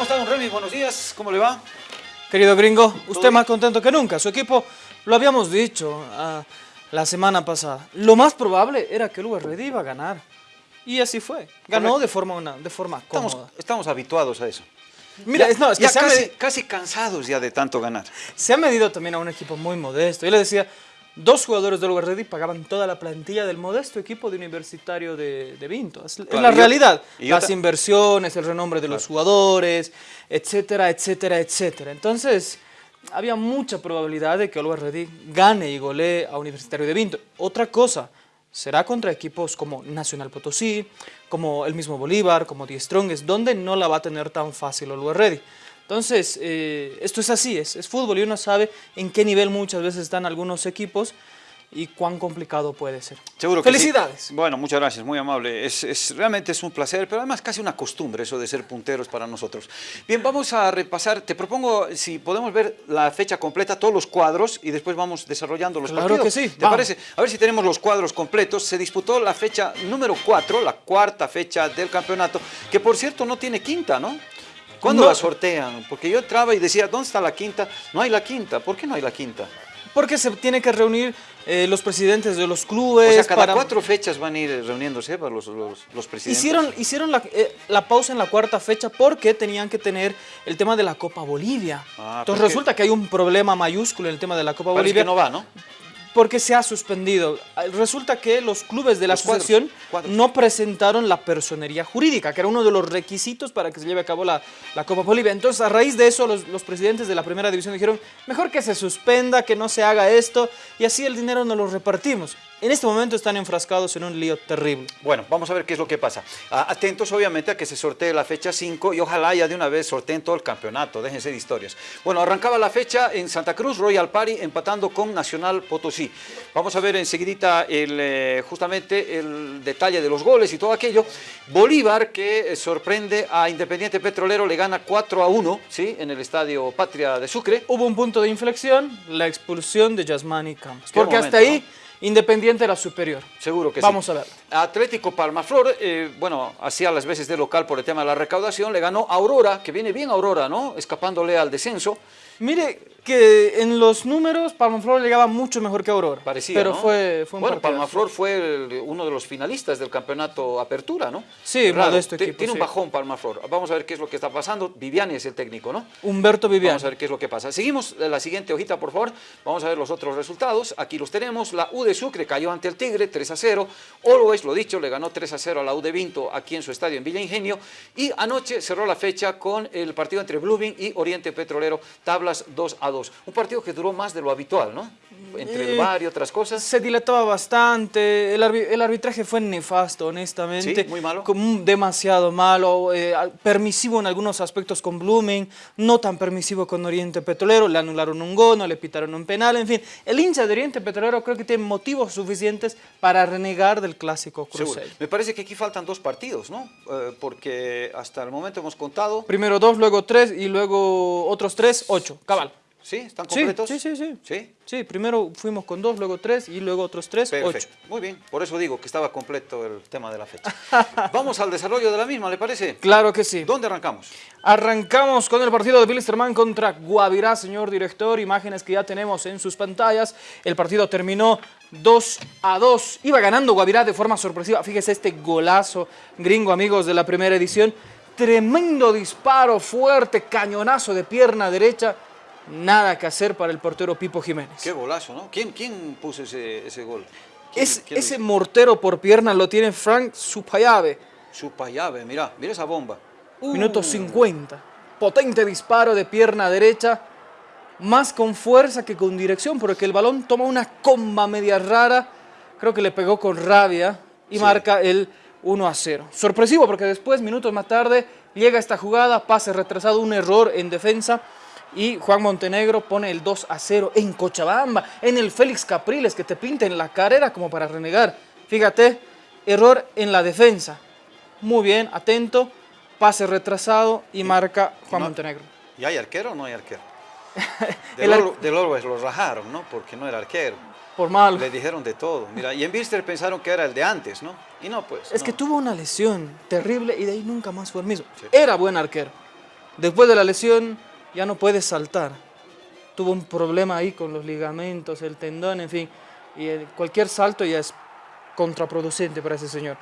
¿Cómo está, don Remy? Buenos días, ¿cómo le va? Querido gringo, usted más contento que nunca. Su equipo, lo habíamos dicho ah, la semana pasada, lo más probable era que el URD iba a ganar. Y así fue. Ganó de forma, una, de forma Estamos, cómoda. estamos habituados a eso. Mira, Ya- es, no, es que ya se ha, casi, casi cansados ya de tanto ganar. se ha medido también a un equipo muy modesto. Yo le decía, dos jugadores del URD pagaban toda la plantilla del modesto equipo de Universitario de, de Vinto. Es, la yo- realidad. Las inversiones, el renombre de los jugadores, etcétera, etcétera, etcétera. Entonces, había mucha probabilidad de que el URD gane y golee a Universitario de Vinto. Otra cosa, será contra equipos como Nacional Potosí, como el mismo Bolívar, como Die Strongest, donde no la va a tener tan fácil el URD. Entonces, eh, esto es así, es, es fútbol y uno sabe en qué nivel muchas veces están algunos equipos y cuán complicado puede ser. Seguro que sí. Felicidades. Bueno, muchas gracias, muy amable. Es, es- realmente es un placer, pero además casi una costumbre eso de ser punteros para nosotros. Bien, vamos a repasar. Te propongo si podemos ver la fecha completa, todos los cuadros, y después vamos desarrollando los Claro partidos. que sí, ¿Te vamos. parece? A ver si tenemos los cuadros completos. Se disputó la fecha número 4, la cuarta fecha del campeonato, que por cierto no tiene quinta, ¿no? ¿Cuándo No. la sortean? Porque yo entraba y decía, ¿dónde está la quinta? No hay la quinta. ¿Por qué no hay la quinta? Porque se tiene que reunir eh, los presidentes de los clubes. O sea, cada Pues para- cuatro fechas van a ir reuniéndose ¿va? los, los, los presidentes. Hicieron, hicieron la, eh, la pausa en la cuarta fecha porque tenían que tener el tema de la Copa Bolivia. Ah, Entonces pero es que- resulta que hay un problema mayúsculo en el tema de la Copa Bolivia que no va, ¿no? Porque se ha suspendido. Ah, Resulta que los clubes de la Los asociación cuadros. no presentaron la personería jurídica, que era uno de los requisitos para que se lleve a cabo la, la Copa Bolivia. Entonces, a raíz de eso, los, los presidentes de la primera división dijeron, mejor que se suspenda, que no se haga esto, y así el dinero nos lo repartimos. En este momento están enfrascados en un lío terrible. Bueno, vamos a ver qué es lo que pasa. Atentos, obviamente, a que se sortee la fecha 5 y ojalá ya de una vez sorteen todo el campeonato, déjense de historias. Bueno, arrancaba la fecha en Santa Cruz, Royal Party, empatando con Nacional Potosí. Vamos a ver enseguidita el, eh, justamente el detalle de los goles y todo aquello. Bolívar, que sorprende a Independiente Petrolero, le gana 4 a 1, ¿sí? En el Estadio Patria de Sucre. Hubo un punto de inflexión, la expulsión de Yasmani Campos. Porque momento, hasta ahí, Independiente era superior. Seguro que Vamos sí. a ver. Atlético Palmaflor, eh, bueno, hacía las veces de local por el tema de la recaudación, le ganó Aurora, que viene bien Aurora, ¿no? Escapándole al descenso. Mire que en los números Palmaflor llegaba mucho mejor que Aurora. Parecía, Pero ¿no? fue, fue un Bueno. Palmaflor fue el- uno de los finalistas del campeonato Apertura, ¿no? Sí, Ti- equipo, Tiene un bajón Palmaflor. Vamos a ver qué es lo que está pasando. Viviani es el técnico, ¿no? Humberto Viviani. Vamos a ver qué es lo que pasa. Seguimos eh, la siguiente hojita, por favor. Vamos a ver los otros resultados. Aquí los tenemos. La U de Sucre cayó ante el Tigre 3 a 0. Always, lo dicho, le ganó 3 a 0 a la U de Vinto aquí en su estadio en Villa Ingenio. Y anoche cerró la fecha con el partido entre Blooming y Oriente Petrolero, tablas 2 a 2. Un partido que duró más de lo habitual, ¿no? Entre el Eh, bar y otras cosas. Se dilataba bastante, el, arbi- el arbitraje fue nefasto, honestamente. Sí, muy malo. Como demasiado malo, eh, permisivo en algunos aspectos con Blooming, no tan permisivo con Oriente Petrolero, le anularon un gol, no le pitaron un penal, en fin. El hincha de Oriente Petrolero creo que tiene motivos suficientes para renegar del clásico Me parece que aquí faltan dos partidos, ¿no? Eh, porque hasta el momento hemos contado. Primero dos, luego tres y luego otros tres, ocho, cabal. ¿Sí? ¿Están completos? sí, sí, sí. ¿Sí? Sí, primero fuimos con dos, luego tres y luego otros tres, Perfecto. ocho. Muy bien. Por eso digo que estaba completo el tema de la fecha. Vamos al desarrollo de la misma, ¿le parece? Claro que sí. ¿Dónde arrancamos? Arrancamos con el partido de Bilsterman contra Guavirá, señor director. Imágenes que ya tenemos en sus pantallas. El partido terminó 2 a 2. Iba ganando Guavirá de forma sorpresiva. Fíjese este golazo gringo, amigos de la primera edición. Tremendo disparo, fuerte, cañonazo de pierna derecha. Nada que hacer para el portero Pipo Jiménez. Qué golazo, ¿no? ¿Quién, quién puso ese, ese gol? ¿Quién- Es- quién ese mortero por pierna lo tiene Frank Supayave. Chupayave, mira, mira esa bomba. Uh, Minuto 50. Potente disparo de pierna derecha. Más con fuerza que con dirección, porque el balón toma una comba media rara. Creo que le pegó con rabia y Sí. marca el 1 a 0. Sorpresivo, porque después, minutos más tarde, llega esta jugada, pase retrasado, un error en defensa. Y Juan Montenegro pone el 2 a 0 en Cochabamba, en el Félix Capriles, que te pinta en la carrera como para renegar. Fíjate, error en la defensa. Muy bien, atento, pase retrasado y marca Juan no- Montenegro. ¿Y hay arquero o no hay arquero? El Del, ar- Oro- del Always lo rajaron, ¿no? Porque no era arquero. Por malo. Le dijeron de todo. Mira, y en Bister pensaron que era el de antes, ¿no? Y no, pues. Es no. que tuvo una lesión terrible y de ahí nunca más fue el mismo. Sí. Era buen arquero. Después de la lesión ya no puede saltar. Tuvo un problema ahí con los ligamentos, el tendón, en fin. Y cualquier salto ya es contraproducente para ese señor.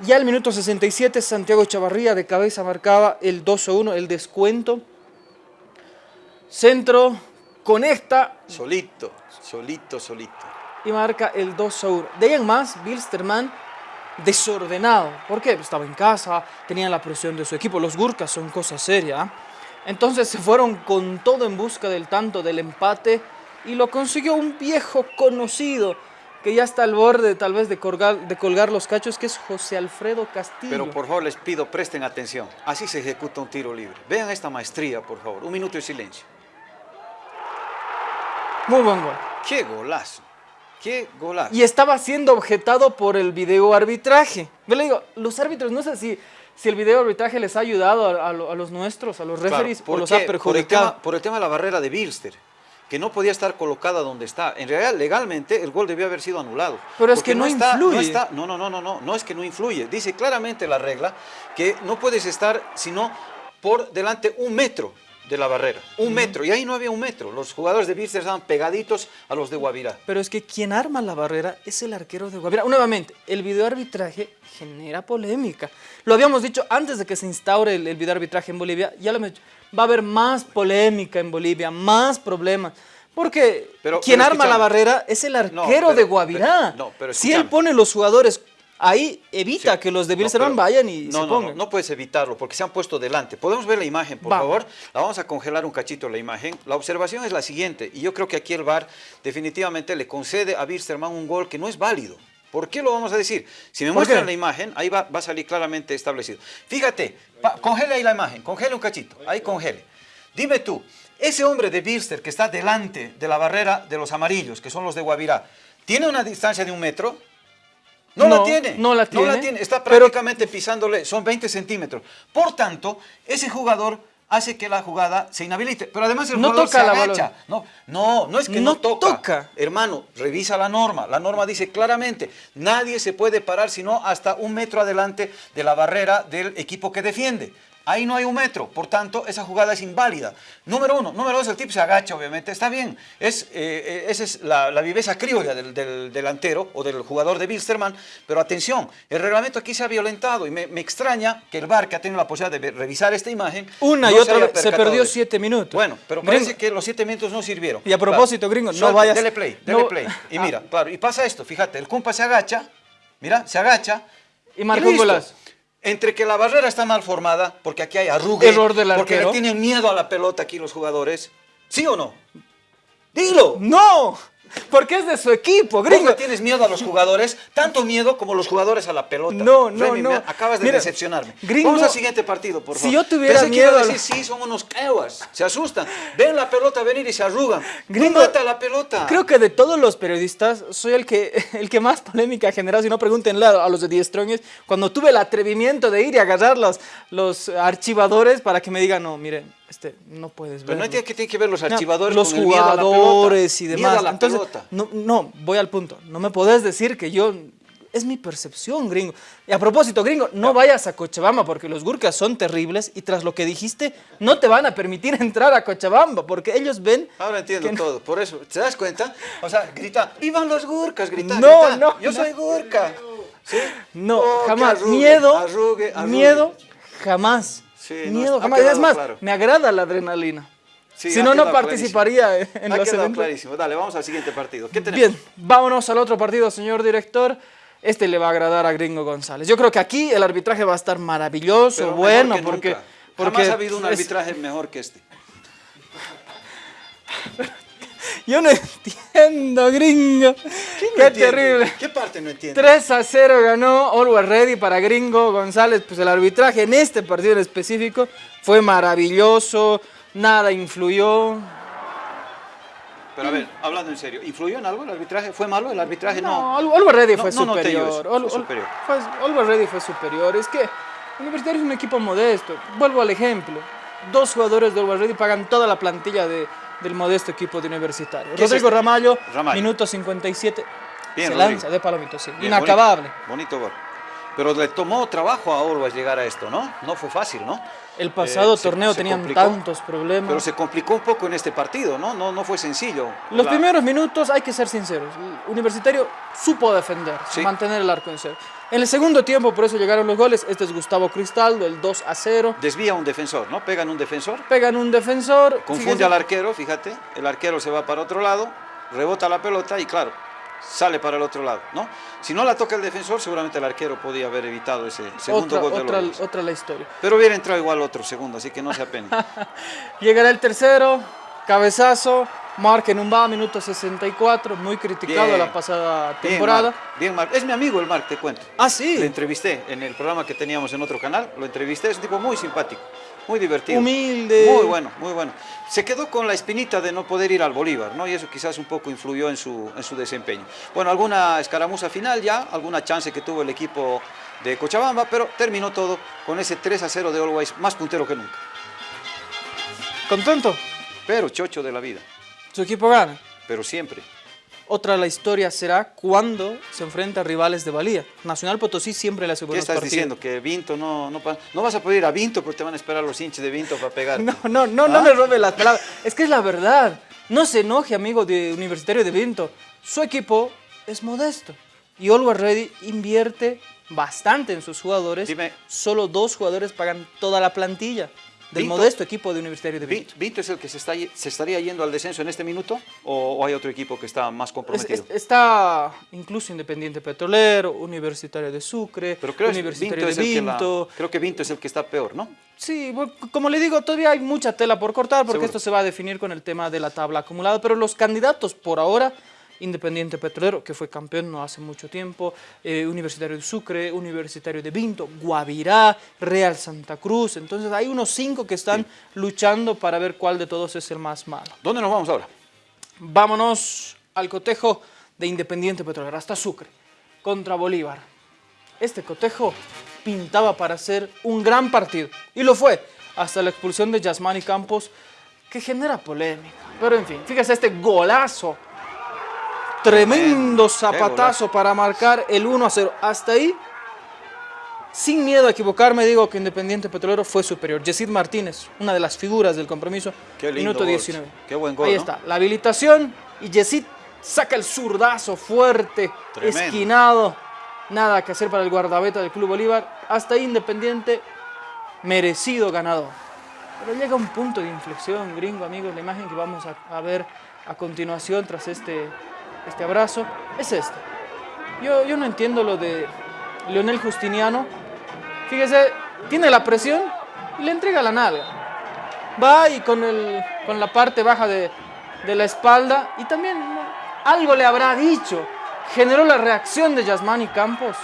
Ya el minuto 67, Santiago Chavarría de cabeza marcaba el 2-1, el descuento. Centro, conecta. Solito, solito, solito. Y marca el 2-1. De ahí en más, Bilsterman desordenado. ¿Por qué? Estaba en casa, tenía la presión de su equipo. Los Gurkas son cosa seria. ¿ah? Entonces se fueron con todo en busca del tanto del empate y lo consiguió un viejo conocido que ya está al borde tal vez de colgar, de colgar los cachos, que es José Alfredo Castillo. Pero por favor les pido, presten atención. Así se ejecuta un tiro libre. Vean esta maestría, por favor. Un minuto de silencio. Muy buen gol. ¡Qué golazo! ¡Qué golazo! Y estaba siendo objetado por el video arbitraje. Yo le digo, los árbitros, no sé si, si el video arbitraje les ha ayudado a, los nuestros, a los referees, o los ha perjudicado. Por el, tema, de la barrera de Bilster que no podía estar colocada donde está. En realidad, legalmente, el gol debió haber sido anulado. Pero es que no, influye. No, no, no, no, no, no es que no influye. Dice claramente la regla que no puedes estar sino por delante un metro de la barrera. Un metro, y ahí no había un metro. Los jugadores de Birster estaban pegaditos a los de Guavirá. Pero es que quien arma la barrera es el arquero de Guavirá. Nuevamente, el videoarbitraje genera polémica. Lo habíamos dicho antes de que se instaure el, videoarbitraje en Bolivia, ya lo hemos dicho. Va a haber más polémica en Bolivia, más problemas. Porque quien arma la barrera es el arquero de Guavirá. si él pone los jugadores ahí evita que los de Bilsterman vayan y no, se pongan. No, no, puedes evitarlo porque se han puesto delante. ¿Podemos ver la imagen, por favor? La vamos a congelar un cachito la imagen. La observación es la siguiente, y yo creo que aquí el VAR definitivamente le concede a Bilsterman un gol que no es válido. ¿Por qué lo vamos a decir? Si me muestran la imagen, ahí va, a salir claramente establecido. Fíjate, congele ahí la imagen, congele un cachito, ahí congele. Dime tú, ese hombre de Bilster que está delante de la barrera de los amarillos, que son los de Guavirá, ¿tiene una distancia de un metro? No, la tiene. No la tiene. No la tiene. Está prácticamente pisándole, son 20 centímetros. Por tanto, ese jugador hace que la jugada se inhabilite. Pero además el no jugador toca se la agacha. No, no, no es que no, toca. Hermano, revisa la norma. La norma dice claramente, nadie se puede parar sino hasta un metro adelante de la barrera del equipo que defiende. Ahí no hay un metro, por tanto, esa jugada es inválida. Número uno. Número dos, el tipo se agacha, obviamente, está bien. Es, eh, esa es la, viveza criolla del, delantero o del jugador de Bilsterman, pero atención, el reglamento aquí se ha violentado y me, extraña que el VAR, que ha tenido la posibilidad de revisar esta imagen... Una y otra se perdió siete minutos. Bueno, pero parece que los siete minutos no sirvieron. Y a propósito, gringo, no vayas... Dele play, dele play. Y mira, ah. claro, y pasa esto, fíjate, el compa se agacha, mira, se agacha... Y marcó un golazo entre que la barrera está mal formada, porque aquí hay arrugue, Error del porque le tienen miedo a la pelota aquí los jugadores, ¿sí o no? Dilo. No. Porque es de su equipo, gringo. ¿Vos tienes miedo a los jugadores? Tanto miedo como los jugadores a la pelota. No, no, no. acabas de decepcionarme. Gringo, Vamos al siguiente partido, por favor. Si yo tuviera miedo... decir, sí, son unos caguas. Se asustan. Ven la pelota venir y se arrugan. Gringo, mata la pelota. Creo que de todos los periodistas, soy el que, el que más polémica ha generado. Si no, pregúntenle a los de Die Strongest. Cuando tuve el atrevimiento de ir y agarrar los, los archivadores para que me digan, no, miren, este, no puedes ver. Pero no tiene que, tiene que ver los archivadores los con jugadores y demás. Entonces, no, no, voy al punto. No me podés decir que yo es mi percepción, gringo. Y a propósito, gringo, no vayas a Cochabamba porque los gurkas son terribles y tras lo que dijiste, no te van a permitir entrar a Cochabamba porque ellos ven... Ahora entiendo todo, por eso, ¿te das cuenta? O sea, grita, ¡vivan los gurkas! Grita, no, no. Yo soy gurka. ¿Sí? No, oh, jamás. miedo, miedo, jamás miedo jamás. Es más, me agrada la adrenalina. si no, no participaría en ha los eventos. clarísimo. Dale, vamos al siguiente partido. ¿Qué tenemos? Bien, vámonos al otro partido, señor director. Este le va a agradar a Gringo González. Yo creo que aquí el arbitraje va a estar maravilloso, bueno, porque, porque... Jamás ha habido un arbitraje mejor que este. Yo no entiendo, gringo. Qué terrible. ¿Qué parte no entiende? 3 a 0 ganó Always Ready para Gringo González. Pues el arbitraje en este partido en específico fue maravilloso, nada influyó. Pero a ver, hablando en serio, ¿influyó en algo el arbitraje? ¿Fue malo el arbitraje? No, no Always Ready fue superior. No, fue superior. Always Ready fue superior. Es que Universitario es un equipo modesto. Vuelvo al ejemplo. Dos jugadores de Always Ready pagan toda la plantilla de, del modesto equipo de Universitario. Rodrigo este? Ramallo, minuto 57, se lanza de palomito, sí. Inacabable. Bonito, gol. Pero le tomó trabajo a Always llegar a esto, ¿no? No fue fácil, ¿no? El pasado Eh, se- torneo se tenían complicó, tantos problemas. Pero se complicó un poco en este partido, ¿no? No, no fue sencillo. Los La- primeros minutos, hay que ser sinceros, el Universitario supo defender, Sí. mantener el arco en cero. En el segundo tiempo, por eso llegaron los goles, este es Gustavo Cristaldo, el 2 a 0. Desvía un defensor, ¿no? Pegan un defensor, Pegan un defensor. confunde al arquero, fíjate. El arquero se va para otro lado, rebota la pelota y claro, sale para el otro lado, ¿no? Si no la toca el defensor, seguramente el arquero podía haber evitado ese segundo otra, gol de otra, otra la historia. Pero hubiera entrado igual otro segundo, así que no se apene. Llegará el tercero, cabezazo, marca en un va, minuto 64, muy criticado Bien. la pasada Bien, temporada. Marc, bien, Marc. Es mi amigo el Marc, te cuento. Ah, sí. Le entrevisté en el programa que teníamos en otro canal, lo entrevisté, es un tipo muy simpático, muy divertido. Humilde. Muy bueno, muy bueno. Se quedó con la espinita de no poder ir al Bolívar, ¿no? Y eso quizás un poco influyó en su, en su desempeño. Bueno, alguna escaramuza final ya, alguna chance que tuvo el equipo de Cochabamba, pero terminó todo con ese 3 a 0 de Always, más puntero que nunca. ¿Contento? Pero chocho de la vida, Su equipo gana. pero siempre. Otra la historia será cuando se enfrenta a rivales de valía. Nacional Potosí siempre le hace ¿Qué buenos estás partidos. diciendo? Que Vinto no, no, no vas a poder ir a Vinto porque te van a esperar los hinchas de Vinto para pegar. No, no, no, no ¿Ah? me robe las palabras. Es que es la verdad. No se enoje, amigo de Universitario de Vinto. Su equipo es modesto. Y Always Ready invierte bastante en sus jugadores. Dime. Solo dos jugadores pagan toda la plantilla del Vinto- modesto equipo de Universitario de Vi- Vinto. ¿Vinto es el que se, está, se estaría yendo al descenso en este minuto o, o hay otro equipo que está más comprometido? es- está incluso Independiente Petrolero, Universitario de Sucre, Pero creo, Universitario Vinto de que la- Vinto. creo que Vinto es el que está peor, ¿no? Sí, como le digo, todavía hay mucha tela por cortar porque Seguro. esto se va a definir con el tema de la tabla acumulada, pero los candidatos por ahora, Independiente Petrolero, que fue campeón no hace mucho tiempo, eh, Universitario de Sucre, Universitario de Vinto, Guavirá, Real Santa Cruz, entonces hay unos cinco que están luchando para ver cuál de todos es el más malo. ¿Dónde nos vamos ahora? Vámonos al cotejo de Independiente Petrolero, hasta Sucre, contra Bolívar. Este cotejo pintaba para ser un gran partido, y lo fue, hasta la expulsión de Yasmani Campos, que genera polémica. Pero en fin, fíjese este golazo, tremendo zapatazo para marcar el 1 a 0. Hasta ahí, sin miedo a equivocarme, digo que Independiente Petrolero fue superior. Yesid Martínez, una de las figuras del compromiso, Qué lindo minuto gol. 19. Qué buen gol, Ahí ¿no? está, la habilitación y Yesid saca el zurdazo fuerte, Tremendo. esquinado. Nada que hacer para el guardabeta del Club Bolívar. Hasta ahí Independiente, merecido ganador. Pero llega un punto de inflexión, gringo, amigos. La imagen que vamos a, a ver a continuación tras este, este abrazo es esta. Yo, yo no entiendo lo de Leonel Justiniano. Fíjese, tiene la presión y le entrega la nalga. Va y con, el, con la parte baja de, de la espalda y también ¿no? algo le habrá dicho. Generó la reacción de Yasmani Campos.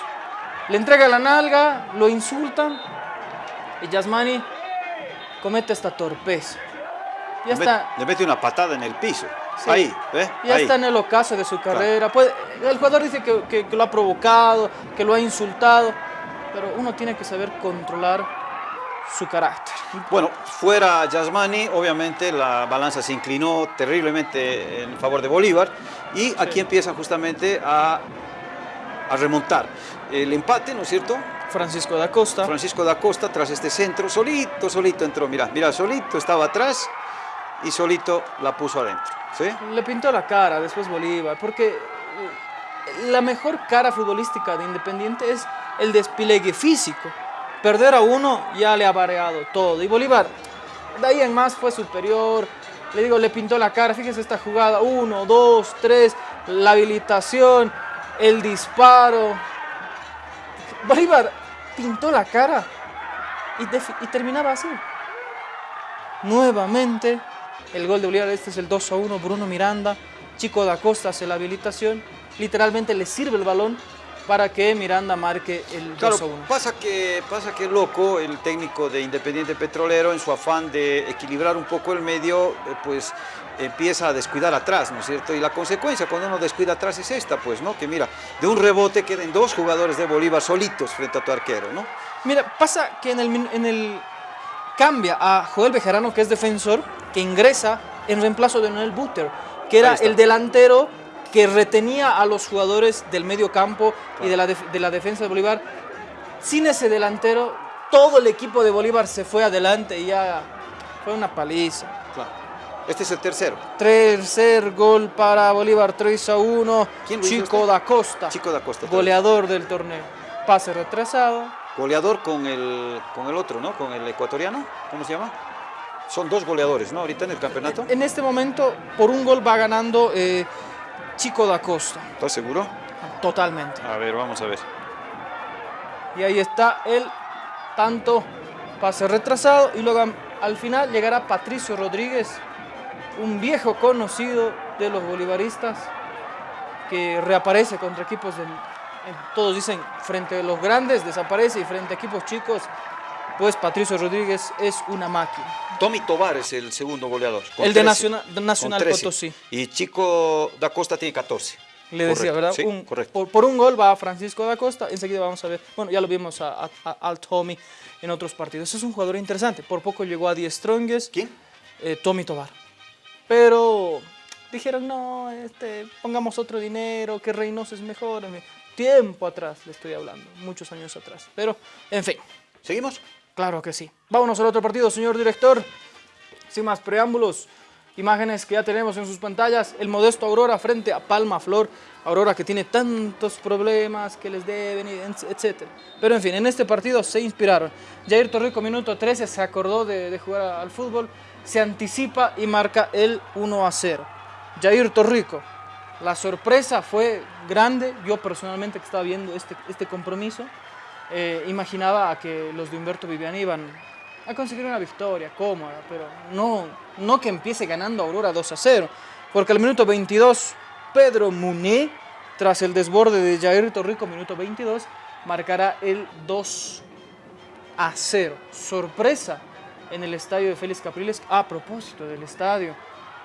Le entrega la nalga, lo insultan y Yasmani comete esta torpeza. Ya Le está, Le mete una patada en el piso. Sí. Ahí, ¿ves? ya Ahí. está en el ocaso de su carrera. El jugador dice que, que- que lo ha provocado, que lo ha insultado, pero uno tiene que saber controlar su carácter. Bueno, fuera Yasmani, obviamente la balanza se inclinó terriblemente en favor de Bolívar y aquí empieza justamente a, a remontar. El empate, ¿no es cierto? Francisco da Costa. Francisco da Costa tras este centro, solito, solito entró, mira, mira, solito estaba atrás y solito la puso adentro, ¿sí? Le pintó la cara después Bolívar, porque eh, la mejor cara futbolística de Independiente es el despliegue físico. Perder a uno ya le ha variado todo. Y Bolívar, de ahí en más fue superior. Le digo, le pintó la cara. Fíjese esta jugada. Uno, dos, tres. La habilitación, el disparo. Bolívar pintó la cara y, terminaba así. Nuevamente el gol de Bolívar, este es el 2 a 1, Bruno Miranda, Chico da Costa hace la habilitación, literalmente le sirve el balón para que Miranda marque el 2 a Claro, 1. pasa que, pasa que loco el técnico de Independiente Petrolero en su afán de equilibrar un poco el medio, eh, pues empieza a descuidar atrás, ¿no es cierto? Y la consecuencia cuando uno descuida atrás es esta, pues, ¿no? Que mira, de un rebote queden dos jugadores de Bolívar solitos frente a tu arquero, ¿no? Mira, pasa que en el, min- en el cambia a Joel Bejarano, que es defensor, que ingresa en reemplazo de Noel Butter, que era el delantero que retenía a los jugadores del medio campo y de la, de la defensa de Bolívar sin ese delantero, todo el equipo de Bolívar se fue adelante y ya fue una paliza. Claro. Este es el tercero. Tercer gol para Bolívar, 3 a 1. ¿Quién lo hizo Chico usted? da Costa, Chico da Costa. goleador del torneo. Pase retrasado. Goleador con el, con el otro, ¿no? Con el ecuatoriano. ¿Cómo se llama? Son dos goleadores, ¿no? Ahorita en el campeonato. En este momento, por un gol va ganando eh, Chico da Costa. ¿Estás seguro? Totalmente. A ver, vamos a ver. Y ahí está el tanto pase retrasado. Y luego al final llegará Patricio Rodríguez, un viejo conocido de los bolivaristas que reaparece contra equipos del, todos dicen frente a los grandes desaparece y frente a equipos chicos pues Patricio Rodríguez es una máquina. Tommy Tobar es el segundo goleador. con El de 13, Nacional- de Nacional 13. Potosí. Y Chico da Costa tiene 14. Le decía, ¿verdad? sí, Un- correcto. Por, por un gol va Francisco da Costa, enseguida vamos a ver, bueno, ya lo vimos a, a- a- al Tommy en otros partidos. Es un jugador interesante, por poco llegó a 10 Strongest, ¿Quién? eh, Tommy Tobar. Pero dijeron, no, este, pongamos otro dinero, que Reynoso es mejor. Tiempo atrás le estoy hablando, muchos años atrás. Pero, en fin, ¿Seguimos? claro que sí. Vámonos al otro partido, señor director. Sin más preámbulos, imágenes que ya tenemos en sus pantallas. El modesto Aurora frente a Palma Flor. Aurora que tiene tantos problemas que les deben, etc. Pero en fin, en este partido se inspiraron. Jair Torrico, minuto 13, se acordó de, de jugar al fútbol. Se anticipa y marca el 1 a 0. Jair Torrico. La sorpresa fue grande. Yo personalmente que estaba viendo este, este compromiso, eh, imaginaba que los de Humberto Viviani iban a conseguir una victoria cómoda, pero no, no que empiece ganando Aurora 2 a 0, porque al minuto 22 Pedro Muné, tras el desborde de Jair Torrico, minuto 22, marcará el 2 a 0. Sorpresa en el estadio de Félix Capriles, a propósito del estadio,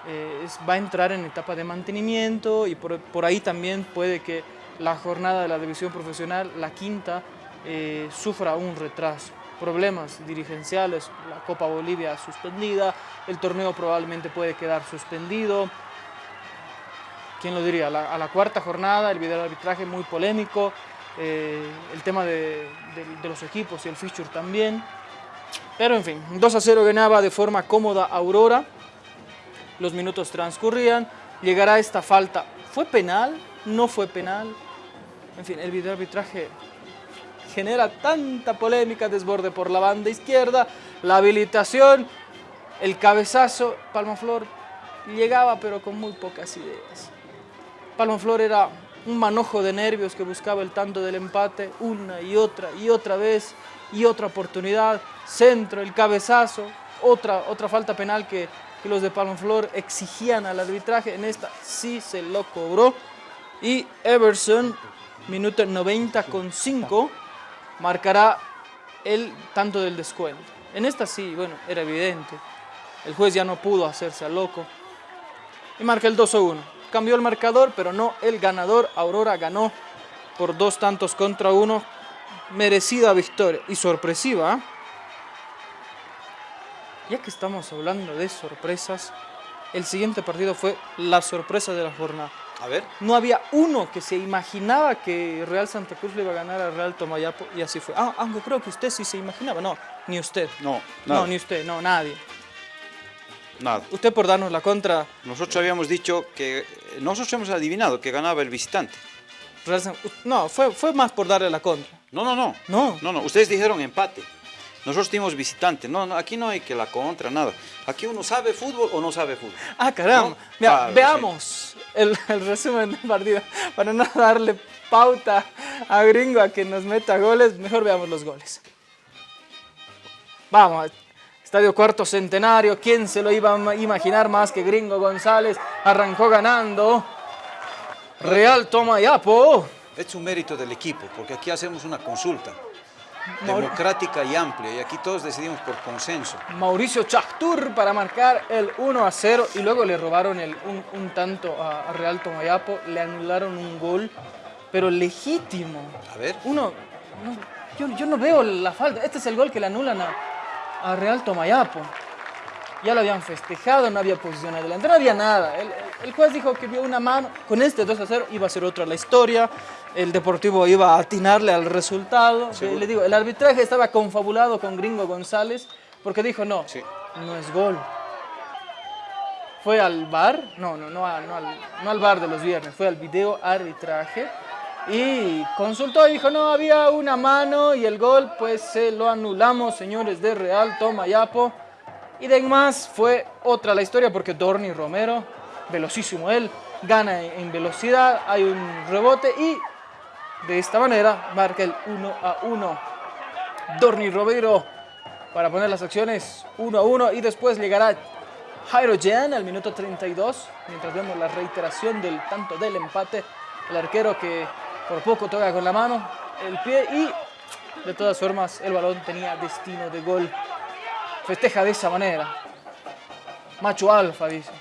eh, va a entrar en etapa de mantenimiento y por, ahí también puede que la jornada de la división profesional, la quinta, eh, sufra un retraso. Problemas dirigenciales, la Copa Bolivia suspendida, el torneo probablemente puede quedar suspendido. ¿Quién lo diría? A la, cuarta jornada, el video de arbitraje muy polémico, eh, el tema de, de- de los equipos y el fixture también. Pero en fin, 2 a 0 ganaba de forma cómoda Aurora. Los minutos transcurrían. Llegará esta falta. ¿Fue penal? ¿No fue penal? En fin, el video arbitraje genera tanta polémica, desborde por la banda izquierda, la habilitación, el cabezazo, Palmaflor llegaba pero con muy pocas ideas. Palmaflor era un manojo de nervios que buscaba el tanto del empate una y otra y otra vez y otra oportunidad, centro, el cabezazo, otra, otra falta penal que, que los de Palmaflor exigían al arbitraje, en esta sí se lo cobró y Everson, minuto 90 con 5, marcará el tanto del descuento. En esta sí, bueno, era evidente. El juez ya no pudo hacerse al loco. Y marca el 2 a 1. Cambió el marcador, pero no el ganador. Aurora ganó por dos tantos contra uno. Merecida victoria y sorpresiva. Ya que estamos hablando de sorpresas, el siguiente partido fue la sorpresa de la jornada. A ver. No había uno que se imaginaba que Real Santa Cruz le iba a ganar a Real Tomayapo y así fue. Ah, aunque creo que usted sí se imaginaba. No, ni usted. No, No, ni usted, no, nadie. Nada. Usted por darnos la contra. Nosotros habíamos dicho que... Nosotros hemos adivinado que ganaba el visitante. Real San- No, fue, fue más por darle la contra. No, no, no. No. No, no. Ustedes dijeron empate. Nosotros dimos visitante. No, no, aquí no hay que la contra, nada. Aquí uno sabe fútbol o no sabe fútbol. Ah, caramba. No, Mira, claro, veamos el, el resumen del partido. Para no darle pauta a Gringo a que nos meta goles, mejor veamos los goles. Vamos, Estadio Cuarto Centenario. ¿Quién se lo iba a ma- imaginar más que Gringo González? Arrancó ganando. Real Tomayapo. Es un mérito del equipo, porque aquí hacemos una consulta democrática y amplia, y aquí todos decidimos por consenso. Mauricio Chactur para marcar el 1 a 0 y luego le robaron el, un, un tanto a, a Real Tomayapo, le anularon un gol, pero legítimo. A ver. Uno, no, yo, yo no veo la falta, este es el gol que le anulan a, a Real Tomayapo. Ya lo habían festejado, no había posición adelante, no había nada. El, el- el juez dijo que vio una mano, con este 2 a 0 iba a ser otra la historia. El Deportivo iba a atinarle al resultado. Seguro. Le digo, el arbitraje estaba confabulado con Gringo González porque dijo, no, Sí. no es gol. Fue al bar, no, no, no, a- no al, no al bar de los viernes, fue al video arbitraje y consultó y dijo, no, había una mano y el gol pues se lo anulamos, señores de Real, toma Yapo. Y de más fue otra la historia porque Dorni Romero, velocísimo él, gana en velocidad, hay un rebote y de esta manera marca el 1 a 1. Dorni Romero para poner las acciones 1 a 1 y después llegará Jairo Jan al minuto 32 mientras vemos la reiteración del tanto del empate. El arquero que por poco toca con la mano el pie y de todas formas el balón tenía destino de gol. Festeja de esa manera. Macho alfa, dice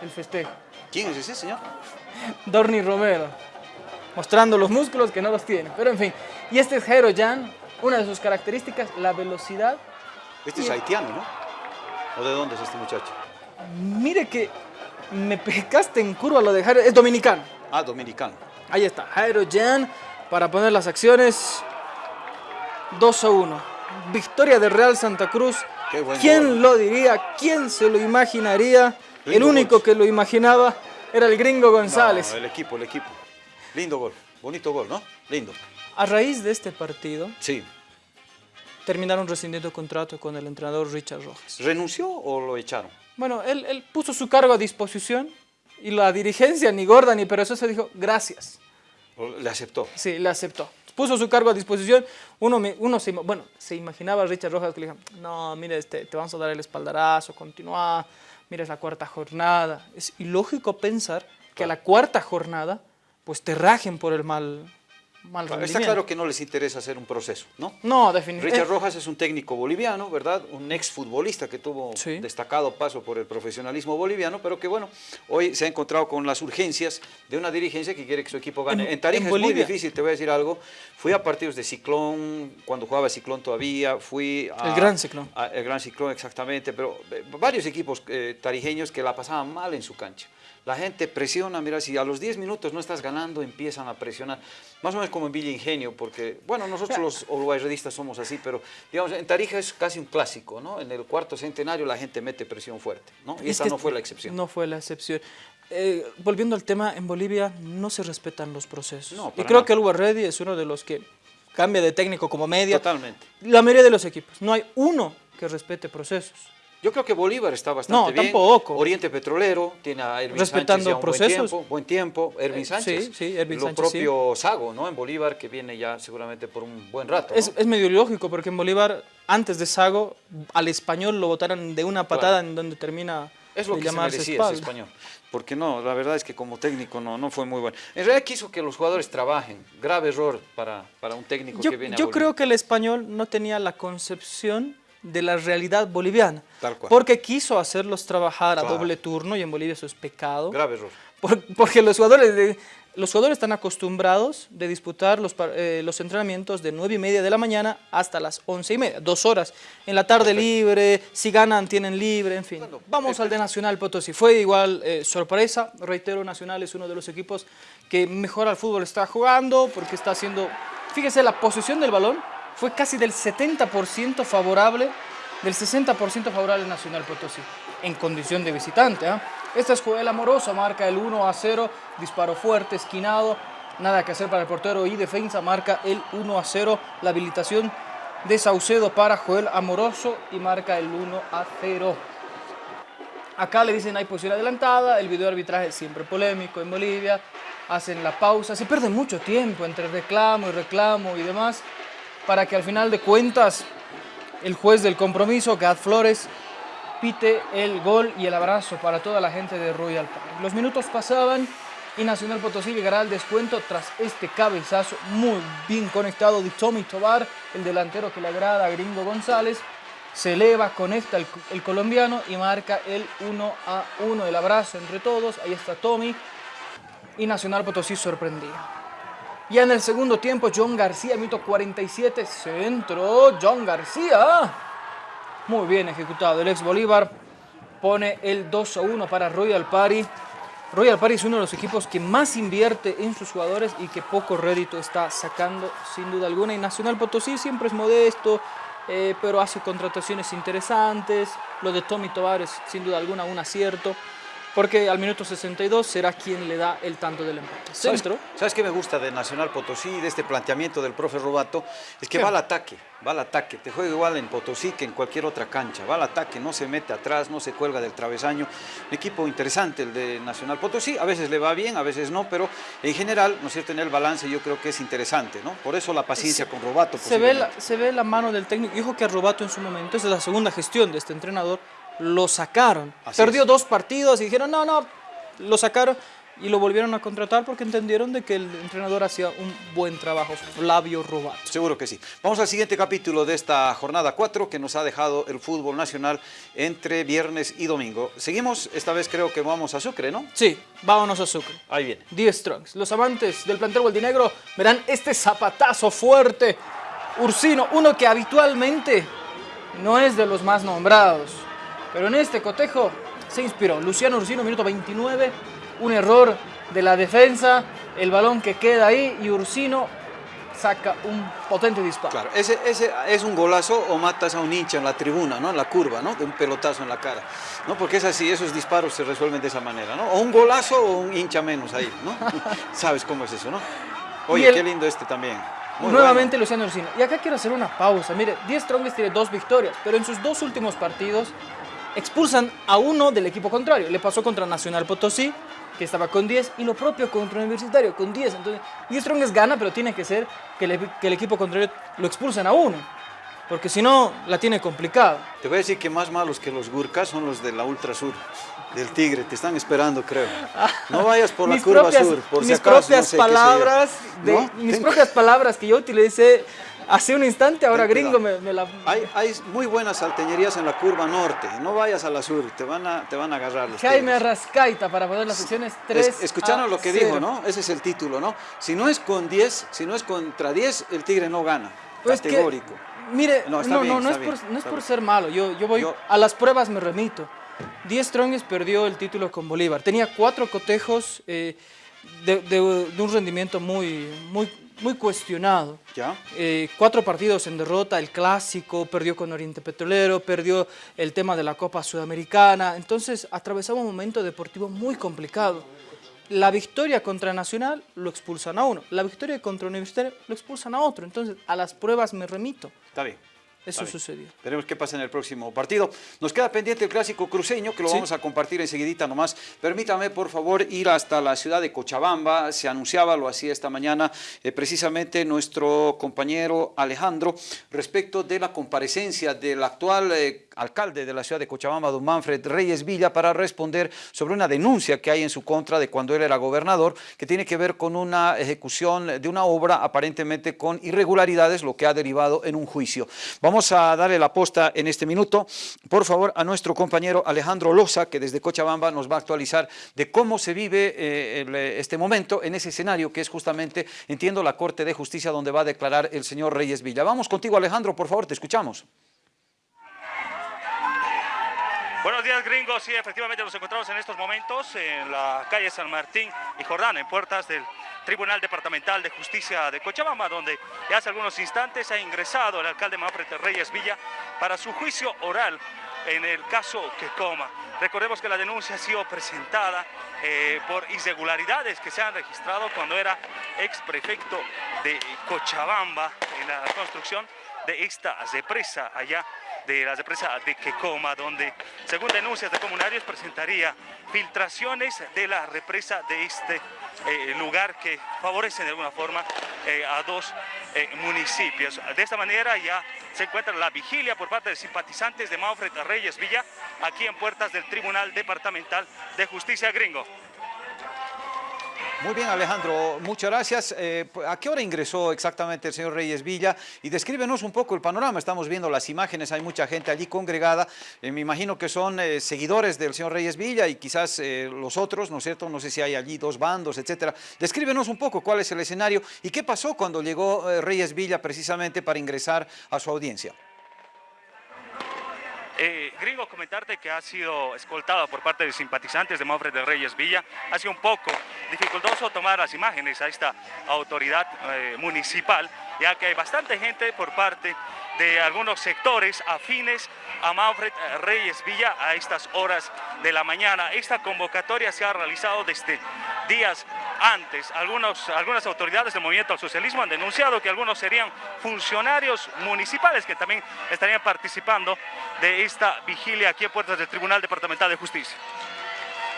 el festejo. ¿Quién es ese señor? Dorni Romero, mostrando los músculos que no los tiene. Pero en fin, y este es Jairo Jan, una de sus características, la velocidad. Este es haitiano, ¿no? ¿O de dónde es este muchacho? Mire que me pescaste en curva lo de Jairo, es dominicano. Ah, dominicano. Ahí está, Jairo Jan para poner las acciones 2 a 1. Victoria de Real Santa Cruz. Qué buen ¿Quién gol. lo diría? ¿Quién se lo imaginaría? el único que lo imaginaba era el gringo González. No, el equipo, el equipo. Lindo gol. Bonito gol, ¿no? Lindo. A raíz de este partido, Sí. terminaron rescindiendo contrato con el entrenador Richard Rojas. ¿Renunció o lo echaron? Bueno, él, él puso su cargo a disposición y la dirigencia, ni gorda ni perezosa, dijo gracias. ¿O ¿Le aceptó? Sí, le aceptó. Puso su cargo a disposición. Uno, me- uno se, bueno, se imaginaba a Richard Rojas que le dijo, no, mire, este, te vamos a dar el espaldarazo, continúa, mira, es la cuarta jornada. Es ilógico pensar que a la cuarta jornada, pues te rajen por el mal, mal Está rendimiento. claro que no les interesa hacer un proceso, ¿no? No, definitivamente. Richard Rojas es un técnico boliviano, ¿verdad? Un exfutbolista que tuvo Sí. destacado paso por el profesionalismo boliviano, pero que bueno, hoy se ha encontrado con las urgencias de una dirigencia que quiere que su equipo gane. En- En, Tarija en es muy difícil, te voy a decir algo. Fui a partidos de Ciclón, cuando jugaba Ciclón todavía, fui a... El Gran Ciclón. a- el Gran Ciclón, exactamente, pero eh, varios equipos eh, tarijeños que la pasaban mal en su cancha. La gente presiona, mira, si a los 10 minutos no estás ganando, empiezan a presionar. Más o menos como en Villa Ingenio, porque, bueno, nosotros los uruguayredistas somos así, pero, digamos, en Tarija es casi un clásico, ¿no? En el cuarto centenario la gente mete presión fuerte, ¿no? Y Es esta no fue la excepción. No fue la excepción. Eh, volviendo al tema, en Bolivia no se respetan los procesos. No, y creo nada. que el Reddy es uno de los que cambia de técnico como media. Totalmente. La mayoría de los equipos. No hay uno que respete procesos. Yo creo que Bolívar está bastante No, bien. tampoco. Oriente Petrolero tiene a Erwin Respetando Sánchez ya un procesos. Buen tiempo, buen tiempo. Erwin Eh, Sánchez. sí, sí, Erwin Lo Sánchez, sí. propio Sago, ¿no? En Bolívar, que viene ya seguramente por un buen rato. ¿no? Es, es medio ilógico porque en Bolívar, antes de Sago, al español lo votaron de una patada en donde termina Es lo que se merecía ese español. Porque no, la verdad es que como técnico no, no fue muy bueno. En realidad quiso que los jugadores trabajen. Grave error para, para un técnico Yo, que viene a yo Bolivia. creo que el español no tenía la concepción de la realidad boliviana. Tal cual. Porque quiso hacerlos trabajar a doble turno y en Bolivia eso es pecado. Grave error. Por- porque los jugadores, de- los jugadores están acostumbrados de disputar los, eh, los entrenamientos de 9 y media de la mañana hasta las 11 y media, dos horas. En la tarde libre, si ganan tienen libre, en fin. Vamos al de Nacional Potosí. Fue igual eh, sorpresa, reitero, Nacional es uno de los equipos que mejor al fútbol está jugando porque está haciendo... Fíjese, la posición del balón fue casi del 70% favorable, del 60% favorable al Nacional Potosí, en condición de visitante. ¿ah? Esta es Joel Amoroso, marca el 1 a 0, disparo fuerte, esquinado, nada que hacer para el portero y defensa, marca el 1 a 0, la habilitación de Saucedo para Joel Amoroso y marca el 1 a 0. Acá le dicen hay posición adelantada, el video arbitraje es siempre polémico en Bolivia, hacen la pausa, se pierde mucho tiempo entre reclamo y reclamo y demás, para que al final de cuentas el juez del compromiso, Gad Flores, pite el gol y el abrazo para toda la gente de Royal Park. Los minutos pasaban y Nacional Potosí llegará al descuento tras este cabezazo muy bien conectado de Tommy Tobar, el delantero que le agrada a Gringo González. Se eleva, conecta el, el colombiano y marca el 1 a 1. El abrazo entre todos. Ahí está Tommy. Y Nacional Potosí sorprendía. Ya en el segundo tiempo, John García, minuto 47, centro. John García. Muy bien ejecutado. El ex Bolívar pone el 2 a 1 para Royal Party. Royal Party es uno de los equipos que más invierte en sus jugadores y que poco rédito está sacando sin duda alguna. Y Nacional Potosí siempre es modesto, eh, pero hace contrataciones interesantes. Lo de Tommy Tovares sin duda alguna un acierto porque al minuto 62 será quien le da el tanto del empate. Centro. ¿Sabes, qué me gusta de Nacional Potosí, de este planteamiento del profe Robato? Es que va al ataque, va al ataque. Te juega igual en Potosí que en cualquier otra cancha. Va al ataque, no se mete atrás, no se cuelga del travesaño. Un equipo interesante el de Nacional Potosí. A veces le va bien, a veces no, pero en general, ¿no es cierto? En el balance yo creo que es interesante, ¿no? Por eso la paciencia con Robato. Se ve, la, se ve la mano del técnico. Dijo que a Robato en su momento, es la segunda gestión de este entrenador, lo sacaron. Perdió dos partidos y dijeron, no, no, lo sacaron y lo volvieron a contratar porque entendieron de que el entrenador hacía un buen trabajo, Flavio Robato. Seguro que sí. Vamos al siguiente capítulo de esta jornada 4 que nos ha dejado el fútbol nacional entre viernes y domingo. Seguimos, esta vez creo que vamos a Sucre, ¿no? Sí, vámonos a Sucre. Ahí viene. 10 Strongs. Los amantes del plantel Gualdinegro verán este zapatazo fuerte. Ursino, uno que habitualmente no es de los más nombrados. Pero en este cotejo se inspiró. Luciano Ursino, minuto 29, un error de la defensa, el balón que queda ahí y Ursino saca un potente disparo. Claro, ese, ese, es un golazo o matas a un hincha en la tribuna, ¿no? En la curva, ¿no? De un pelotazo en la cara, ¿no? Porque es así, esos disparos se resuelven de esa manera, ¿no? O un golazo o un hincha menos ahí, ¿no? Sabes cómo es eso, ¿no? Oye, qué lindo este también. nuevamente Luciano Ursino. Y acá quiero hacer una pausa. Mire, 10 Strongest tiene dos victorias, pero en sus dos últimos partidos expulsan a uno del equipo contrario. Le pasó contra Nacional Potosí, que estaba con 10, y lo propio contra Universitario, con 10. Entonces, y Strongest gana, pero tiene que ser que, el equipo contrario lo expulsen a uno. Porque si no, la tiene complicada. Te voy a decir que más malos que los Gurkas son los de la Ultra Sur, del Tigre. Te están esperando, creo. No vayas por la curva sur, por mis si acaso, propias palabras, de, Mis propias palabras que yo utilicé Hace un instante, ahora gringo me, la... Hay, hay, muy buenas salteñerías en la curva norte, no vayas a la sur, te van a, te van a agarrar los Jaime Arrascaita para poner las secciones 3 Escucharon lo que dijo, ¿no? Ese es el título, ¿no? Si no es con 10, si no es contra 10, el Tigre no gana, pues categórico. mire, no, no, no, es, por, no es por ser malo, yo, yo voy, a las pruebas me remito. 10 Strongs perdió el título con Bolívar, tenía cuatro cotejos eh, de, de, de, un rendimiento muy, muy muy cuestionado. ¿Ya? Eh, cuatro partidos en derrota, el clásico, perdió con Oriente Petrolero, perdió el tema de la Copa Sudamericana. Entonces atravesaba un momento deportivo muy complicado. La victoria contra Nacional lo expulsan a uno, la victoria contra Universitario lo expulsan a otro. Entonces a las pruebas me remito. Está bien. Eso sucedió. Veremos qué pasa en el próximo partido. Nos queda pendiente el clásico cruceño, que lo vamos a compartir enseguidita nomás. Permítame, por favor, ir hasta la ciudad de Cochabamba. Se anunciaba, lo hacía esta mañana, eh, precisamente nuestro compañero Alejandro, respecto de la comparecencia del actual eh, alcalde de la ciudad de Cochabamba, don Manfred Reyes Villa, para responder sobre una denuncia que hay en su contra de cuando él era gobernador, que tiene que ver con una ejecución de una obra aparentemente con irregularidades, lo que ha derivado en un juicio. Vamos a darle la posta en este minuto, por favor, a nuestro compañero Alejandro Loza, que desde Cochabamba nos va a actualizar de cómo se vive eh, este momento en ese escenario que es justamente, entiendo, la Corte de Justicia donde va a declarar el señor Reyes Villa. Vamos contigo, Alejandro, por favor, te escuchamos. Buenos días gringos, sí, efectivamente nos encontramos en estos momentos en la calle San Martín y Jordán, en puertas del Tribunal Departamental de Justicia de Cochabamba, donde hace algunos instantes ha ingresado el alcalde Manfred Reyes Villa para su juicio oral en el caso Quecoma. Recordemos que la denuncia ha sido presentada eh, por irregularidades que se han registrado cuando era ex prefecto de Cochabamba en la construcción de esta represa allá de la represa de Quecoma, donde, según denuncias de comunarios, presentaría filtraciones de la represa de este eh, lugar que favorecen de alguna forma eh, a dos eh, municipios. De esta manera ya se encuentra la vigilia por parte de simpatizantes de Manfred Reyes Villa aquí en puertas del Tribunal Departamental de Justicia Gringo. Muy bien, Alejandro, muchas gracias. Eh, ¿A qué hora ingresó exactamente el señor Reyes Villa? Y descríbenos un poco el panorama. Estamos viendo las imágenes, hay mucha gente allí congregada. Eh, me imagino que son eh, seguidores del señor Reyes Villa y quizás los otros, ¿no es cierto? No sé si hay allí dos bandos, etcétera. Descríbenos un poco cuál es el escenario y qué pasó cuando llegó Reyes Villa precisamente para ingresar a su audiencia. Eh, gringo, comentarte que ha sido escoltado por parte de simpatizantes de Manfred Reyes Villa. Ha sido un poco dificultoso tomar las imágenes a esta autoridad eh, municipal, ya que hay bastante gente por parte de algunos sectores afines a Manfred Reyes Villa a estas horas de la mañana. Esta convocatoria se ha realizado desde días antes. Algunas autoridades del movimiento al socialismo han denunciado que algunos serían funcionarios municipales que también estarían participando de esta vigilia aquí en puertas del Tribunal Departamental de Justicia.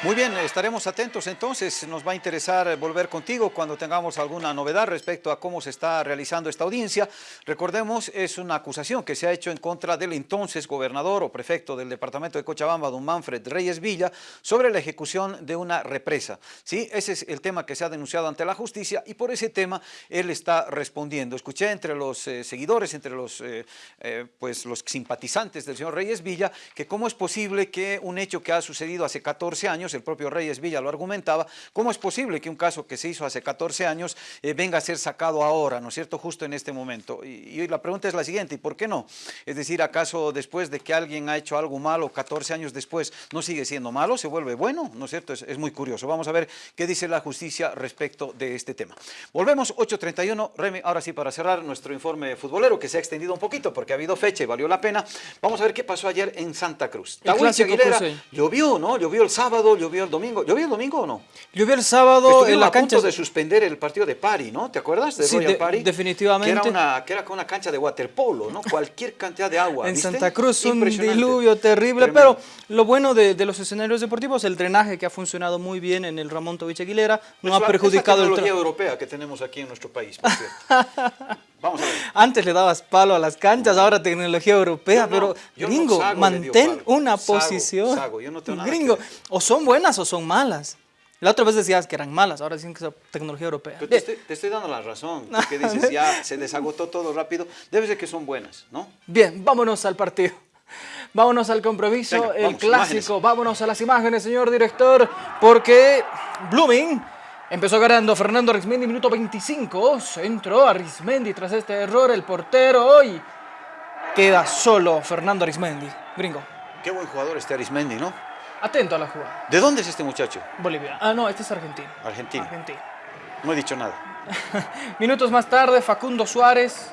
Muy bien, estaremos atentos entonces, nos va a interesar volver contigo cuando tengamos alguna novedad respecto a cómo se está realizando esta audiencia. Recordemos, es una acusación que se ha hecho en contra del entonces gobernador o prefecto del departamento de Cochabamba, don Manfred Reyes Villa, sobre la ejecución de una represa. ¿Sí? Ese es el tema que se ha denunciado ante la justicia y por ese tema él está respondiendo. Escuché entre los eh, seguidores, entre los, eh, eh, pues los simpatizantes del señor Reyes Villa, que cómo es posible que un hecho que ha sucedido hace 14 años el propio Reyes Villa lo argumentaba, ¿cómo es posible que un caso que se hizo hace 14 años eh, venga a ser sacado ahora, ¿no es cierto?, justo en este momento. Y, la pregunta es la siguiente, ¿y por qué no? Es decir, ¿acaso después de que alguien ha hecho algo malo, 14 años después, no sigue siendo malo, se vuelve bueno? ¿No es cierto? Es, muy curioso. Vamos a ver qué dice la justicia respecto de este tema. Volvemos, 8.31, Remy, ahora sí para cerrar nuestro informe futbolero, que se ha extendido un poquito porque ha habido fecha y valió la pena. Vamos a ver qué pasó ayer en Santa Cruz. Aguilera llovió, ¿no? Llovió el sábado, llovió el domingo. ¿Llovió el domingo o no? Llovió el sábado en la a cancha. punto de suspender el partido de Pari, ¿no? ¿Te acuerdas de Royal Pari? definitivamente. Que era, una, que era con una cancha de waterpolo, ¿no? Cualquier cantidad de agua, En Santa Cruz un diluvio terrible, pero lo bueno de, los escenarios deportivos, el drenaje que ha funcionado muy bien en el Ramón Tovich Aguilera, no ha perjudicado el... tecnología europea que tenemos aquí en nuestro país, por cierto. Vamos a ver. Antes le dabas palo a las canchas, ahora tecnología europea, pero gringo, mantén una posición. yo no tengo gringo, o son buenas o son malas. La otra vez decías que eran malas, ahora dicen que es tecnología europea. te, estoy, dando la razón, porque dices ya se desagotó todo rápido, debe ser que son buenas, ¿no? Bien, vámonos al partido. Vámonos al compromiso, el clásico, vámonos a las imágenes, señor director, porque Blooming empezó ganando Fernando Arismendi, minuto 25, centro Arismendi tras este error, el portero hoy queda solo Fernando Arismendi, gringo. Qué buen jugador este Arismendi, ¿no? Atento a la jugada. ¿De dónde es este muchacho? Bolivia. Ah, no, este es argentino. Argentino. Argentino. No he dicho nada. Minutos más tarde, Facundo Suárez,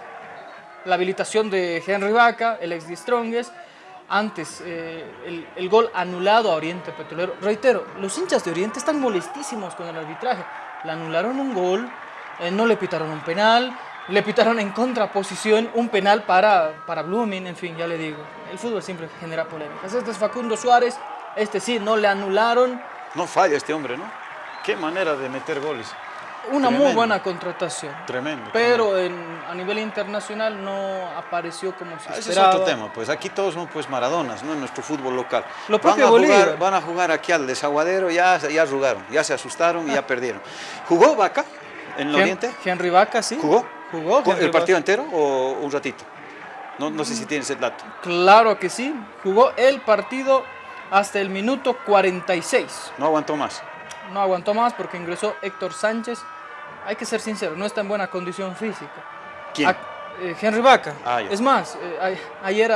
la habilitación de Henry Vaca, el ex de Strongest. Antes, eh, el, gol anulado a Oriente Petrolero. Reitero, los hinchas de Oriente están molestísimos con el arbitraje. Le anularon un gol, eh, no le pitaron un penal, le pitaron en contraposición un penal para, para Blooming, en fin, ya le digo. El fútbol siempre genera polémicas. Este es Facundo Suárez, este sí, no le anularon. No falla este hombre, ¿no? Qué manera de meter goles. Una muy buena contratación. Tremendo. Pero a nivel internacional no apareció como se ah, Ese es otro tema, pues aquí todos son pues maradonas, ¿no? En nuestro fútbol local. Lo van, a jugar, van a jugar aquí al desaguadero, ya, ya arrugaron, ya se asustaron y ya perdieron. ¿Jugó Vaca en el Oriente? Henry Vaca, sí. ¿Jugó? ¿Jugó? ¿El partido entero o un ratito? No, no sé si tienes el dato. Claro que sí. Jugó el partido hasta el minuto 46. No aguantó más. No aguantó más porque ingresó Héctor Sánchez. Hay que ser sincero, no está en buena condición física. ¿Quién? Eh, Henry Vaca. Ah, es más, eh, ayer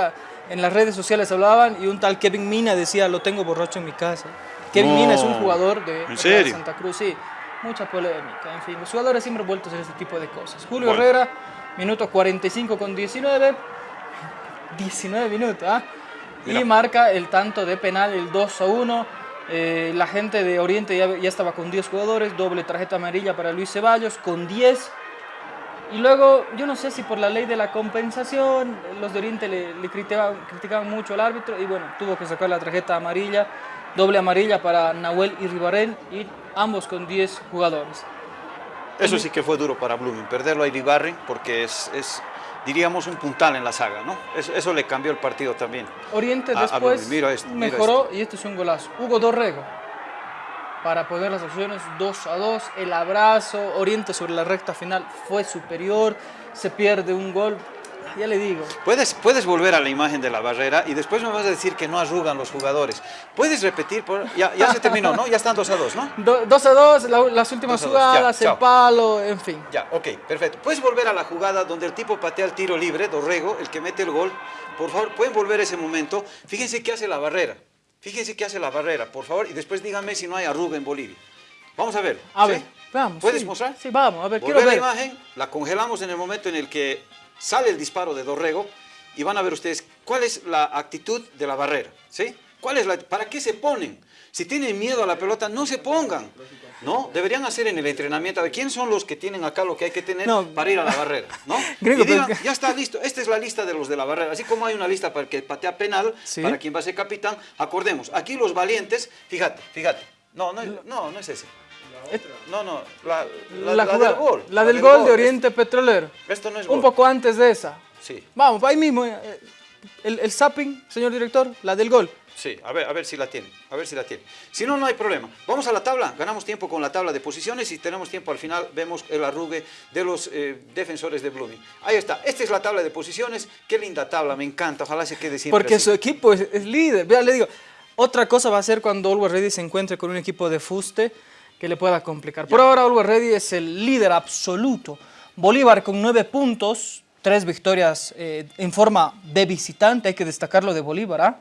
en las redes sociales hablaban y un tal Kevin Mina decía, lo tengo borracho en mi casa. Kevin Mina es un jugador de, Santa Cruz, sí. Mucha polémica, en fin, los jugadores siempre vueltos en este tipo de cosas. Julio Herrera, minuto 45 con 19. 19 minutos, ¿ah? y marca el tanto de penal, el 2 a 1. Eh, la gente de Oriente ya, estaba con 10 jugadores, doble tarjeta amarilla para Luis Ceballos con 10. Y luego, yo no sé si por la ley de la compensación, los de Oriente le, criticaban, criticaban, mucho al árbitro y bueno, tuvo que sacar la tarjeta amarilla, doble amarilla para Nahuel y Ribarén y ambos con 10 jugadores. Eso sí que fue duro para Blooming, perderlo a Iribarren porque es diríamos, un puntal en la saga, ¿no? Eso, le cambió el partido también. Oriente después mejoró y este es un golazo. Hugo Dorrego, para poner las opciones 2 a 2, el abrazo, Oriente sobre la recta final fue superior, se pierde un gol. Ya le digo. Puedes, puedes volver a la imagen de la barrera y después me vas a decir que no arrugan los jugadores. Puedes repetir, por- ya, ya se terminó, ¿no? Ya están 2 a 2, ¿no? Do- 2 a 2, la- las últimas Dos dos, ya, jugadas, el palo, en fin. Ya, ok, perfecto. Puedes volver a la jugada donde el tipo patea el tiro libre, Dorrego, el que mete el gol. Por favor, pueden volver a ese momento. Fíjense qué hace la barrera. Fíjense qué hace la barrera, por favor, y después díganme si no hay arruga en Bolivia. Vamos a ver. A ¿sí? ver, vamos. ¿Puedes sí. mostrar? Sí, vamos, a ver, Volver quiero a ver. la imagen, la congelamos en el momento en el que sale el disparo de Dorrego y van a ver ustedes cuál es la actitud de la barrera, ¿sí? ¿Cuál es la, ¿Para qué se ponen? Si tienen miedo a la pelota, no se pongan, ¿no? Deberían hacer en el entrenamiento, a ver, ¿quién son los que tienen acá lo que hay que tener No. para ir a la barrera, ¿no? Gringo, y digan, ya está listo, esta es la lista de los de la barrera, así como hay una lista para el que patea penal, Sí. para quien va a ser capitán, acordemos, aquí los valientes, fíjate, fíjate, no, no, no, no es ese. No, no, la, la- La, la jugada- del gol. La del gol de Es- Oriente Petrolero. Esto no es Un gol. poco antes de esa. Sí, Vamos, ahí mismo. eh, El, el zapping, señor director, la del gol. sí, a ver, a ver si la tiene, a ver si la tiene. Si no, no hay problema. Vamos a la tabla, ganamos tiempo con la tabla de posiciones y tenemos tiempo al final, vemos el arrugue de los eh, defensores de Blooming. Ahí está, esta es la tabla de posiciones, qué linda tabla, me encanta, ojalá se quede siempre Porque así. su equipo es, es líder. Vea, le digo, otra cosa va a ser cuando Always Ready se encuentre con un equipo de fuste que le pueda complicar. Por ahora, Always Ready es el líder absoluto. Bolívar con nueve puntos, tres victorias eh, en forma de visitante, hay que destacarlo de Bolívar. ¿ah?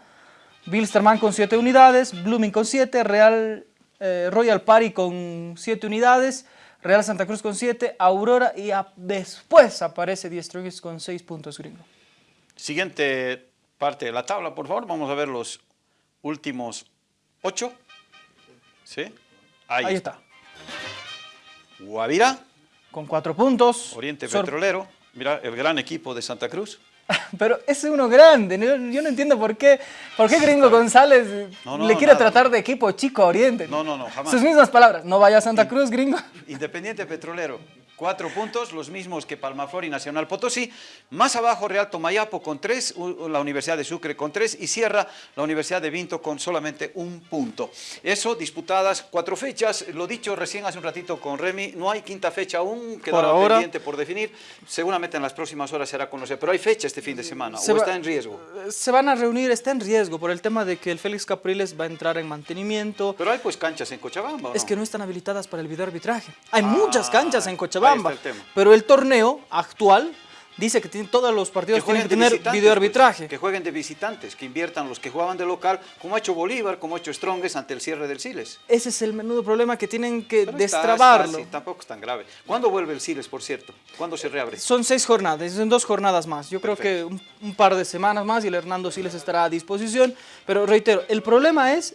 Bilsterman con siete unidades, Blooming con siete, Real, eh, Royal Party con siete unidades, Real Santa Cruz con siete, Aurora y a- después aparece Die Strongest con seis puntos gringo. Siguiente parte de la tabla, por favor, vamos a ver los últimos ocho. ¿Sí? Ahí, Ahí está. Guavira, Con cuatro puntos. Oriente Sor- Petrolero, mira, el gran equipo de Santa Cruz. Pero es uno grande. Yo no entiendo por qué, por qué Gringo González No, no, le quiere nada. tratar de equipo chico a Oriente. No, no, no, jamás. Sus mismas palabras. No vaya a Santa Cruz, Gringo. Independiente Petrolero, cuatro puntos, los mismos que Palmaflor y Nacional Potosí. Más abajo Real Tomayapo con tres, la Universidad de Sucre con tres y cierra la Universidad de Vinto con solamente un punto. Eso, disputadas cuatro fechas. Lo dicho recién hace un ratito con Remy, no hay quinta fecha aún, quedaba ahora. pendiente por definir. Seguramente en las próximas horas será conocer, pero hay fecha este fin de semana Se o va- está en riesgo. Se van a reunir, está en riesgo por el tema de que el Félix Capriles va a entrar en mantenimiento. Pero hay pues canchas en Cochabamba, ¿o Es no? que no están habilitadas para el videoarbitraje. Hay muchas canchas en ahí Cochabamba. Pero el torneo actual dice que tiene, todos los partidos tienen que tener videoarbitraje. pues, que jueguen de visitantes, que inviertan los que jugaban de local, como ha hecho Bolívar, como ha hecho Strongest ante el cierre del Siles. Ese es el menudo problema que tienen que Pero destrabarlo. está tampoco es tan grave. ¿Cuándo vuelve el Siles, por cierto? ¿Cuándo se reabre? Son seis jornadas, son dos jornadas más. Yo creo que un, un par de semanas más y el Hernando sí les estará a disposición. Pero reitero, el problema es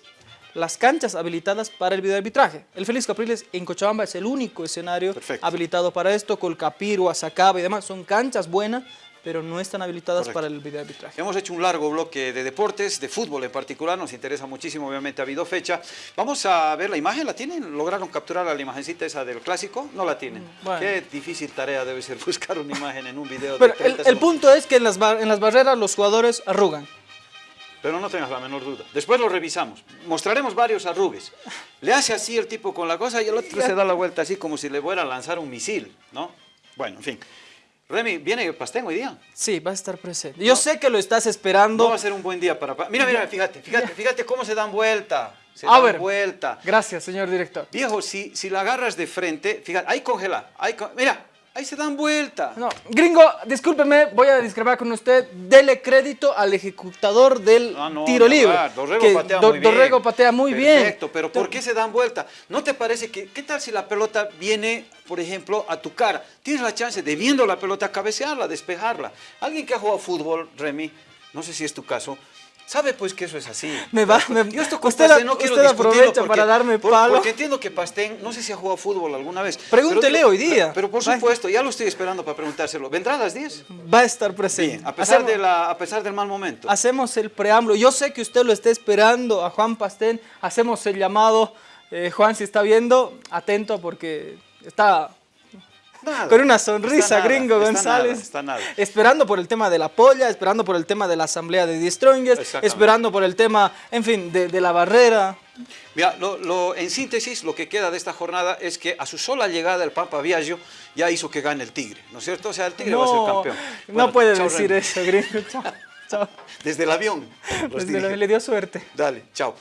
las canchas habilitadas para el videoarbitraje. El Félix Capriles en Cochabamba es el único escenario Perfecto. habilitado para esto. Colcapiro, Azacaba y demás son canchas buenas, pero no están habilitadas Correcto. para el videoarbitraje. Hemos hecho un largo bloque de deportes, de fútbol en particular, nos interesa muchísimo, obviamente ha habido fecha. Vamos a ver la imagen, ¿la tienen? ¿Lograron capturar la imagencita esa del clásico? No la tienen. Mm, bueno. Qué difícil tarea debe ser buscar una imagen en un video Pero de el, 30 el segundos. punto es que en las, bar- en las barreras los jugadores arrugan. Pero no tengas la menor duda. Después lo revisamos. Mostraremos varios arrugues. Le hace así el tipo con la cosa y el otro se da la vuelta así como si le fuera a lanzar un misil, ¿no? Bueno, en fin. Remy, ¿viene Pastén hoy día? Sí, va a estar presente. Yo sé que lo estás esperando. No va a ser un buen día para... pa- Mira, mira, fíjate, fíjate, fíjate cómo se dan vuelta. Se A dan ver. vuelta. Gracias, señor director. Viejo, si, si la agarras de frente, fíjate, ahí congela. Ahí con- Mira, ahí se dan vuelta. No, gringo, discúlpeme, voy a discrepar con usted. Dele crédito al ejecutador del Ah, no, tiro libre. Dorrego que patea Do- muy bien. Dorrego patea muy bien. Perfecto, pero ¿por qué se dan vuelta? ¿No te parece que, qué tal si la pelota viene, por ejemplo, a tu cara? Tienes la chance de viendo la pelota, cabecearla, despejarla. Alguien que ha jugado fútbol, Remy, no sé si es tu caso, sabe pues que eso es así. Me va- me- Yo esto con usted Pastén la- no quiero usted aprovecha porque- para darme por- palo. Porque entiendo que Pastén, no sé si ha jugado fútbol alguna vez. Pregúntele pero- hoy día. Pero por supuesto, ya lo estoy esperando para preguntárselo. ¿Vendrá a las 10? Va a estar presente. Bien, a pesar, Hacemos- de la, a pesar del mal momento. Hacemos el preámbulo. Yo sé que usted lo está esperando a Juan Pastén. Hacemos el llamado. Eh, Juan, si está viendo, atento porque está Nada. con una sonrisa, nada, gringo González. nada, está nada. Esperando por el tema de la polla, esperando por el tema de la asamblea de Exactamente. esperando por el tema, en fin, de, de la barrera. Mira, lo, en síntesis, lo que queda de esta jornada es que a su sola llegada el Papa Viaggio ya hizo que gane el Tigre, ¿no es cierto? O sea, el Tigre va a ser campeón. no puede decir eso, gringo. Chao. Desde el avión. Desde el avión le dio suerte. Dale, chao.